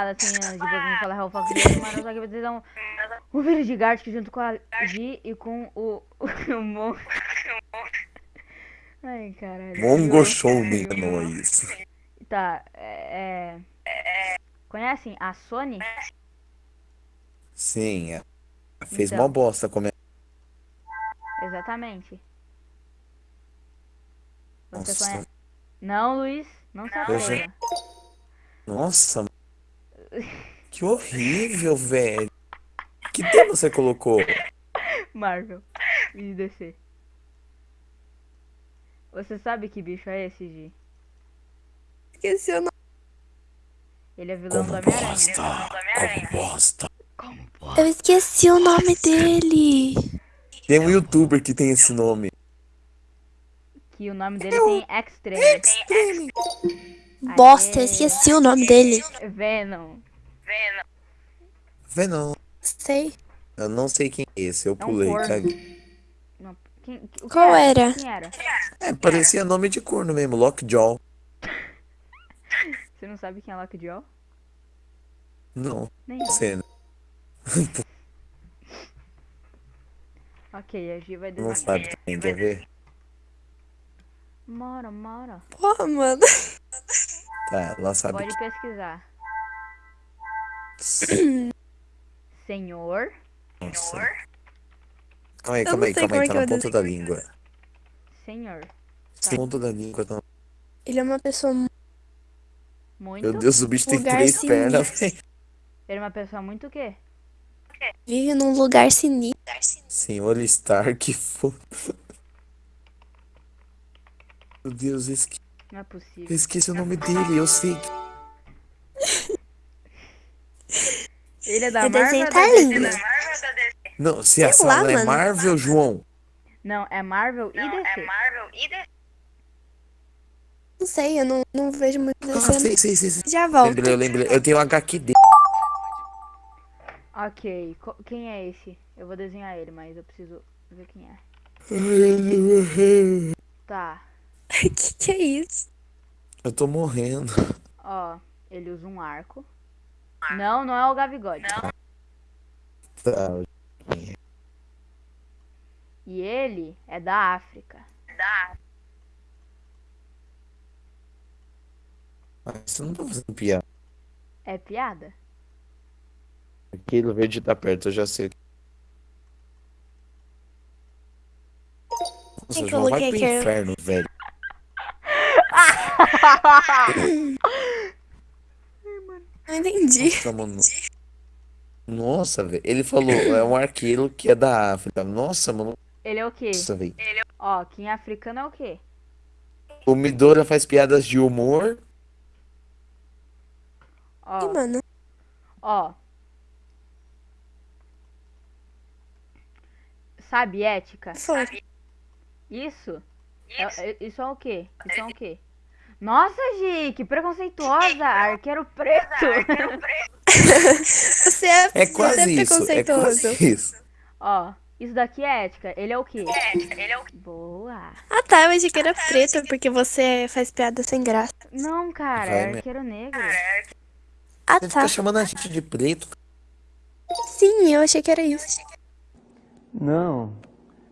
nada, assim, antes de Fox mas só um, um vídeo de Gartic junto com a G e com o, o Mon... Ai, caralho. Mongo Show me enganou isso. Tá, é... é... Conhecem a Sony? Sim, é. Fez Então. mó bosta como é. Exatamente. Você Nossa, conhece? Não, Luiz, não se nossa, que horrível, velho. Que tema você colocou? Marvel e DC. Você sabe que bicho é esse, Gi? Esqueci o nome. Ele é vilão do Como Homem-Aranha. bosta, como bosta. Eu esqueci o nome dele. Tem um youtuber que tem esse nome. Que o nome dele tem Extreme. Bosta, eu Aê. esqueci o nome dele. Venom. Vê não. Sei. Eu não sei quem é esse, eu É um pulei, corno. caguei. Não, quem, o que Qual era? Quem era? É, parecia nome de corno mesmo, Lockjaw. Você não sabe quem é Lockjaw? Não, Nem eu. você né? Ok, a Gi vai não desenhar. sabe também, quer ver? Mora, mora. Porra, mano. Tá, ela sabe Pode pesquisar. Senhor. Nossa. Calma aí, calma aí, calma aí, como tá é na ponta da língua. Senhor. Sim, ponta da língua, tá... Ele é uma pessoa mu- Muito. Meu Deus, o bicho tem Lugar três sinistro. pernas, velho. Ele é uma pessoa muito o quê? vive num lugar sinistro. Senhor Stark, foda. Meu Deus, eu esque- Não é eu possível. esqueci o nome dele, eu sei que... Ele é da O Marvel. tá da DC? lindo. Não, se a Sei lá, sala é mano. Marvel, João. Não, é Marvel e DC. Não sei, eu não, não vejo muito Ah, desenho. sei, sei, sei, sei. Já volto. Lembrei, eu lembrei. Eu tenho o HQ dele. Ok, co- quem é esse? Eu vou desenhar ele, mas eu preciso ver quem é. Tá, que que é isso? Eu tô morrendo. ó, ele usa um arco. Não, não é o Gavigode. Tá. E ele é da África. Ah, Você não tá fazendo piada. É piada? Aquilo verde tá perto, eu já sei. Nossa, João, vai pro aqui? inferno, velho. Não entendi. Nossa, mano. Nossa, velho. Ele falou, é um arqueiro que é da África. Nossa, mano. Ele é o quê? Nossa, velho. Ó, quem é africano é o quê? O Midora faz piadas de humor. Ó, Ih, mano. ó. Sabe ética? Foi. Isso? É- é- isso é o quê? Isso é o quê? Nossa, Gi, que preconceituosa! Arqueiro preto! Você é, É você quase é isso. É preconceituoso. quase isso. Ó, isso daqui é ética. Ele é o quê? Boa. Ah tá, eu achei que era preto, porque você faz piada sem graça. Não, cara, Vai é mesmo. arqueiro negro. Ah Você tá. fica chamando a gente de preto. Sim, eu achei que era isso. Não.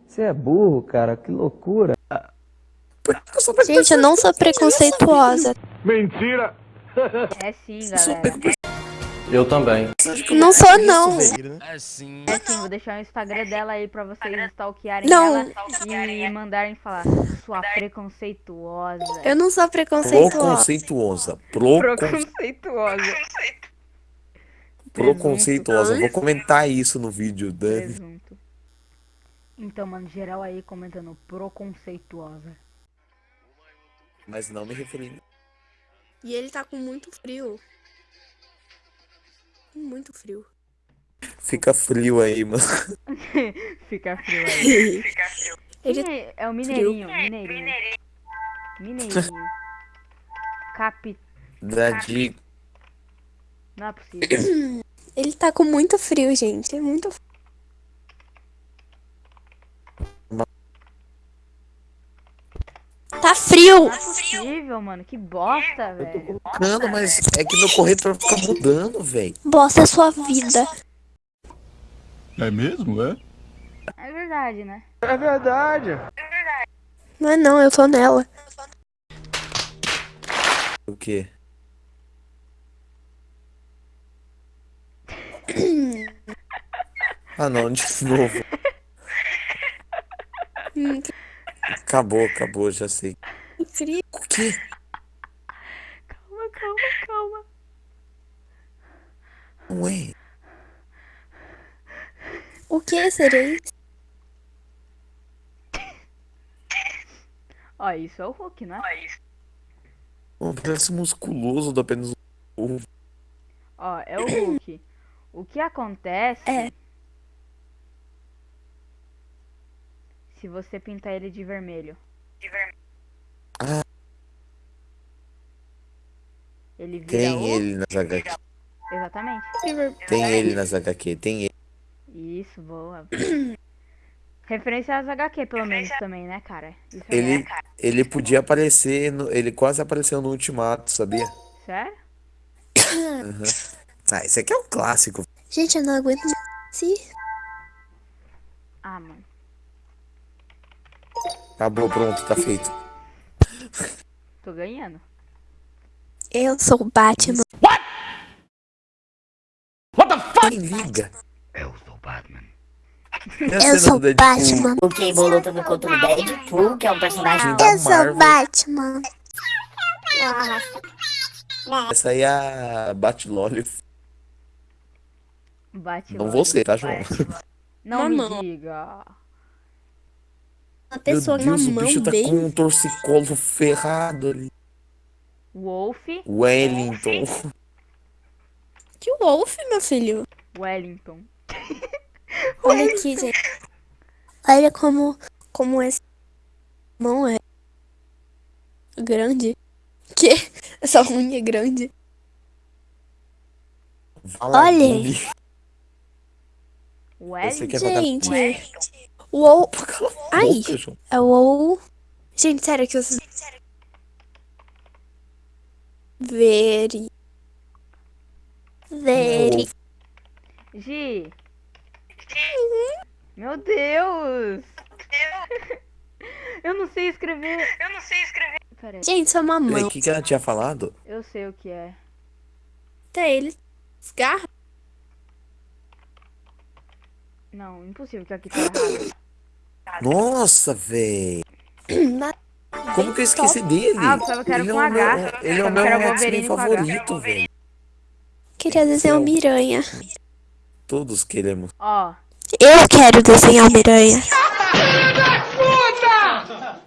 Você é burro, cara. Que loucura. Sou Gente, eu não sou preconceituosa. Mentira! É sim, galera. Eu também. Não sou, não. É sim, vou deixar o Instagram dela aí pra vocês stalkearem Não. ela e mandarem falar sua preconceituosa. Eu não sou preconceituosa. Preconceituosa. Procon... Preconceituosa. Preconceituosa. Vou comentar isso no vídeo. Né? Presunto. Então, mano, geral aí comentando preconceituosa. Mas não me referindo. E ele tá com muito frio. Muito frio. Fica frio aí, mano. Fica frio aí. Ele Quem é? É o Mineirinho. Mineirinho. Mineirinho. Capi... Da de... Não é possível. Ele tá com muito frio, gente. É muito frio. Frio. Não é possível, mano. Que bosta, velho. Colocando, mas é que meu corretor fica mudando, velho. Bosta é sua vida. É mesmo, é? É verdade, né? É verdade. Não é não, eu tô nela. O quê? Ah não, de novo. Acabou, acabou, já sei. Quê? Calma, calma, calma. Ué? O que serei? Ó, isso é o Hulk, né? Pô, Parece musculoso do apenas um. Ó, é o Hulk. O que acontece É. se você pintar ele de vermelho? Ah. Ele vira Tem o... ele nas HQ. Exatamente. Tem ele nas HQ, tem ele. Isso, boa. Referência às HQ, pelo menos, também, né, cara? Isso aí Ele, ele podia aparecer, no- ele quase apareceu no Ultimato, sabia? é... Sério? Ah, esse aqui é um clássico. Gente, eu não aguento mais. Se... Ah, mano. Acabou, pronto, tá feito. Tô ganhando. Eu sou o Batman. Quem liga? Eu sou Batman. E a Eu sou Deadpool? Batman. O que tudo contra o Deadpool, que é um personagem da Eu sou Marvel. Batman. Essa aí é a Batlolly. Bate Não você, tá, João? Não me Mamão. diga. Uma pessoa Meu Deus, o mão bicho tá bem... com um torcicolo ferrado ali. Wolf. Wellington. Que wolf, meu filho. Wellington. Olha aqui, gente. Olha como, como essa mão é grande. Que? Essa unha é grande. Esse aqui Wellington. é Gente. Uou. Cala a Ai. É o. Gente, sério que vocês. Veri. Veri. Gi. Meu Deus. Eu não sei escrever. Eu não sei escrever. Peraí, Gente, é uma mão. O que, que ela tinha falado? eu sei o que é. Até ele. Esgarra. Não, impossível que aqui tá errado. Nossa, véi. Como que eu esqueci dele? Ah, eu pensava que era ele, é com o H. meu, ele é o meu X-Men H. favorito, velho. Queria desenhar o Miranha. Todos queremos. Ó, Eu quero desenhar o Miranha.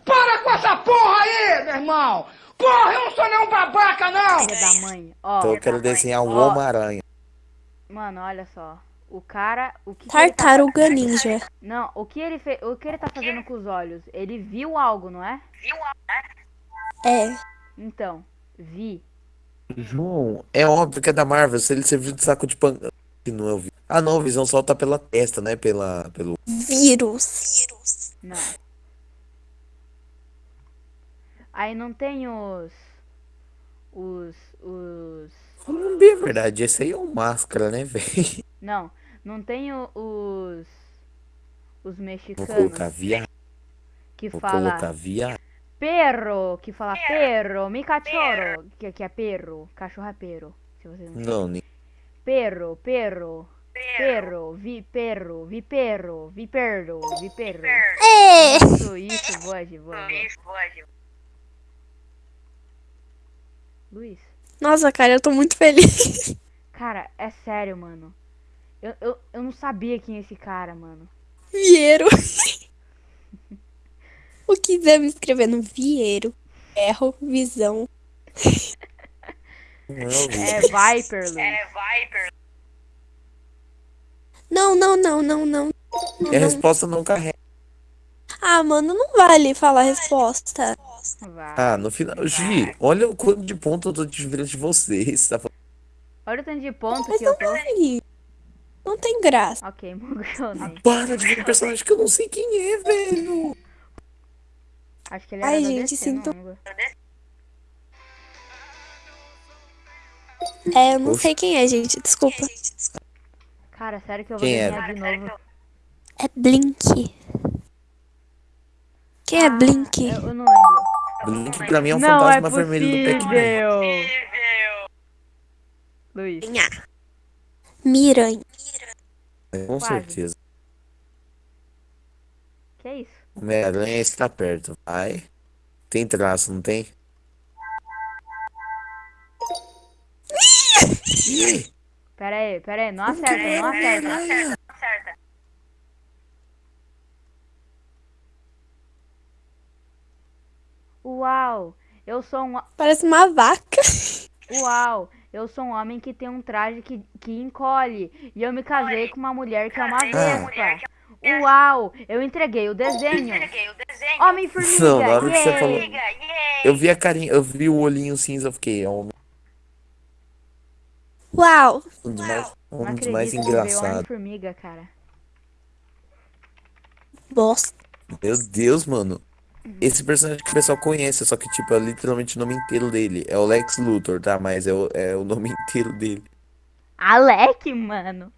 Para com essa porra aí, meu irmão! Porra, eu não sou nenhum babaca, não! filha da mãe. Ó, Então eu quero desenhar o Ó. Homem-Aranha. mano, olha só. O cara, o que, que tá... Tartaruga Ninja. Não, o que ele fez, o que ele tá fazendo com os olhos? Ele viu algo, não é? É. Então, vi. João, é óbvio que é da Marvel. Se ele serviu de saco de. Que não é o Vi- Ah, não, o Visão solta pela testa, né? Pela, pelo. Vírus. Não. Aí não tem os os os a verdade. Esse aí é um máscara, né, velho? não, não tem o- os os Vou mexicanos colocar viado. que Vou fala colocar viado. perro, que fala perro, mi cachorro, que, que é perro, cachorro é perro, se você não Não, nem. Perro, perro, perro, vi perro, vi perro, vi perro, vi perro. Isso, isso, boa, Gi, boa, boa. Luiz, Nossa, cara, eu tô muito feliz. cara, é sério, mano. Eu, eu, eu não sabia quem é esse cara, mano. Vieiro. o que deve escrever no Vieiro? Ferro, visão. É o Vi. É Viper. Não, não, não, não, não. E a resposta não carrega. Ah, mano, não vale falar a resposta. Vai. Ah, no final. Gi, olha o quanto de ponto eu tô te virando de vocês. Tá falando- Olha o tanto de ponto Mas que eu tô. vale. Não tem graça. Ok, emocionei. Para de ver um personagem que eu não sei quem é, velho. Acho que ele Ai, era gente, DC, não sinto- lembro. É, eu não Oxe. sei quem é, gente. Desculpa. Cara, sério que eu vou Quem desenhar era? de novo. É Blink. Quem é Blink? Eu, eu não lembro. Blink pra mim é um não é fantasma vermelho do Pac-Man. possível. Luiz, Miranha. É, Com Quase. certeza. que é isso? Homem-Aranha está perto. Vai. Tem traço, não tem? Pera aí, pera aí, não acerta, não acerta. Não acerta. Uau, eu sou um Parece uma vaca. Uau, eu sou um homem que tem um traje que, que encolhe. E eu me casei com uma mulher que é uma vespa. Uau, eu entreguei o desenho. Homem-formiga, Não, na hora que você falou. Eu vi a carinha, eu vi o olhinho cinza, eu fiquei, é um, Uau. um dos mais, Não um dos mais engraçados. Homem-formiga, cara. Bosta. Meu Deus, mano. Esse personagem que o pessoal conhece, só que, tipo, é literalmente o nome inteiro dele. É o Lex Luthor, tá? Mas é o, é o nome inteiro dele. Alec, mano.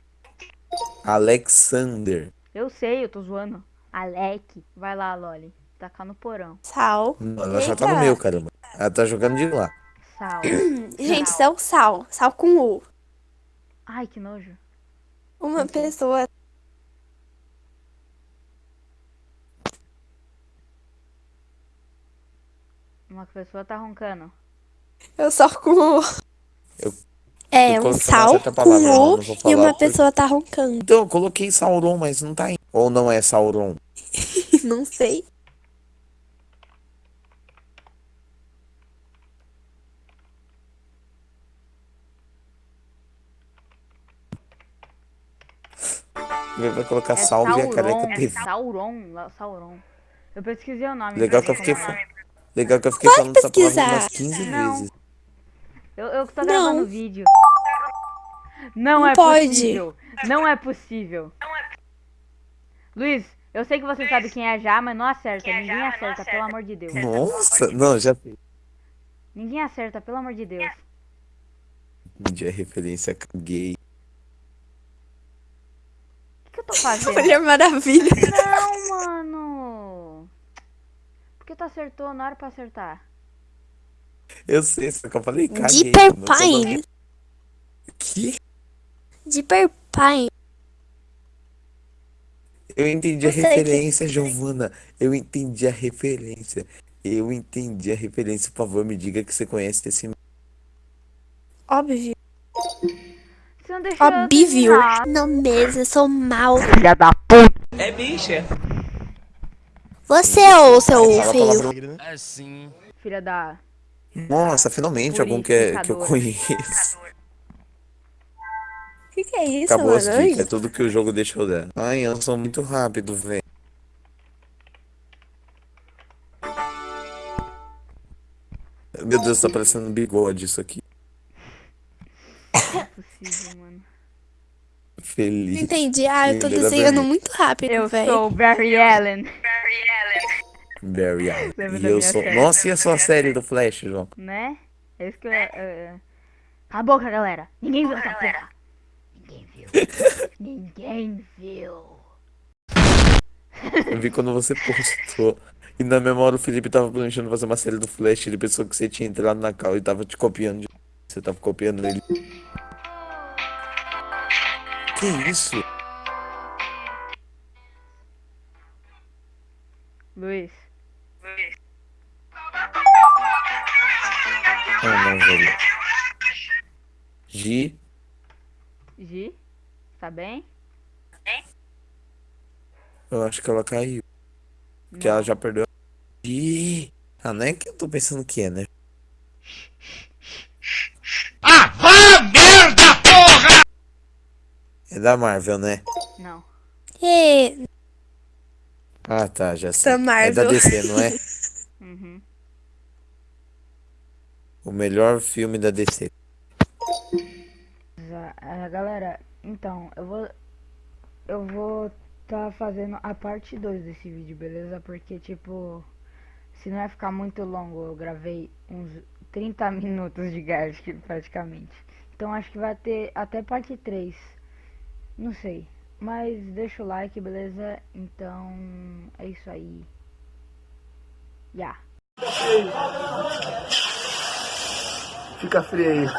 Alexander. Eu sei, eu tô zoando. Alec. Vai lá, Loli. Tacar no porão. Sal. Não, ela já tá no meu, caramba. Ela tá jogando de lá. Sal. Gente, isso é o sal. Sal com U. Ai, que nojo. Uma pessoa. Uma pessoa tá roncando. Eu só com. Eu- É, eu um sal com e uma pessoa tá roncando. Então, eu coloquei Sauron, mas não tá indo. Ou não é Sauron? Não sei. Vai colocar É Salve a careca Sauron. TV. Sauron. Sauron. Eu pesquisei o nome. Legal que eu fiquei, é. Legal que eu fiquei Pode falando essa palavra pesquisar. umas 15 Não. vezes. Eu, eu tô Não. gravando vídeo. Não, Não é pode. possível. Não é possível. Luiz, eu sei que você sabe quem é já, mas não acerta. Ninguém acerta, pelo amor de Deus. Nossa, não, já Ninguém acerta, pelo amor de Deus. entendi a referência, caguei. O que, que eu tô fazendo? Olha maravilha. Não, mano. Por que tu acertou? Não era pra acertar. Eu sei, só que eu falei caguei. Deeper Pine. dando- Que? Deeper Pine. Eu entendi a Eu sei que- referência, Giovana. Eu entendi a referência. Eu entendi a referência. Por favor, me diga que você conhece esse. Óbvio. Você não deixou eu Óbvio. Não mesmo, eu sou mal. Filha da puta. Você ou seu Fala a feio? palavra- Filha da... Nossa, finalmente algum que, é- que eu conheço. O que, que é isso, Acabou as mano? dicas, é tudo que o jogo deixou dar. Ai, eu sou muito rápido, velho. Meu Deus, tá parecendo um bigode isso aqui. Não é possível, mano. Feliz. Entendi. Ah, eu tô desenhando muito rápido, Eu velho. sou Barry Allen, Barry Allen. Lembra E eu sou. série? Nossa, e a sua série do Flash, João? né? É isso que eu... Cala a boca, galera. Ninguém viu essa porra. Ninguém viu. Ninguém viu. Eu vi quando você postou. E na memória o Felipe tava planejando fazer uma série do Flash. Ele pensou que você tinha entrado na cal e tava te copiando. de- Você tava copiando ele. Que isso? Luiz, Ah, não, velho. Gi. Gi, tá bem? Eu acho que ela caiu. Porque ela já perdeu. Gi. Ah, não é que eu tô pensando que é, né? Ah, vá merda, porra! É da Marvel, né? Não. E... Ah, tá, já sei. Da É da Marvel. DC, não é? Uhum. O melhor filme da DC. Ah, galera, então, eu vou. Eu vou tá fazendo a parte 2 desse vídeo, beleza? Porque, tipo. Se não vai ficar muito longo, eu gravei uns 30 minutos de Gartic praticamente. Então acho que vai ter até parte 3. Não sei. Mas deixa o like, beleza? Então é isso aí. Já. Fica frio aí.